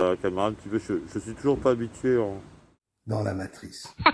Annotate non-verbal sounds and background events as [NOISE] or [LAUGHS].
la caméra un je, je suis toujours pas habitué en... Dans la matrice. [LAUGHS]